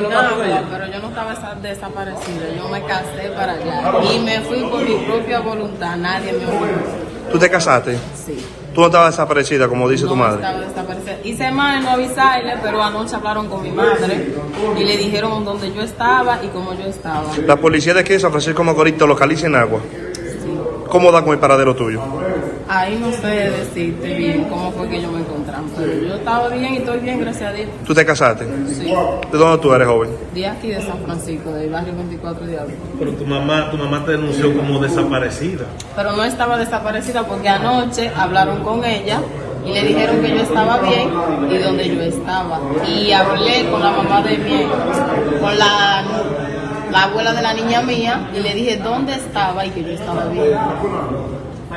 mató Nagua, ella? pero yo no estaba esa- desaparecida. Yo me casé para allá y me fui por mi propia voluntad. Nadie me obligó. ¿Tú te casaste? Sí. Tú no estabas desaparecida, como dice tu no madre. estaba desaparecida. Hice mal en no avisarle, pero anoche hablaron con mi madre y le dijeron dónde yo estaba y cómo yo estaba. La policía de aquí de San Francisco Macorís te localiza en agua. ¿Cómo da con el paradero tuyo? Ahí no sé decirte bien cómo fue que yo me encontraba, pero yo estaba bien y estoy bien, gracias a Dios. ¿Tú te casaste? Sí. ¿De dónde tú eres, joven? De aquí de San Francisco, del barrio 24 de abril. Pero tu mamá, tu mamá te denunció como desaparecida. Pero no estaba desaparecida porque anoche hablaron con ella y le dijeron que yo estaba bien y donde yo estaba. Y hablé con la mamá de mi, con la, la abuela de la niña mía y le dije dónde estaba y que yo estaba bien.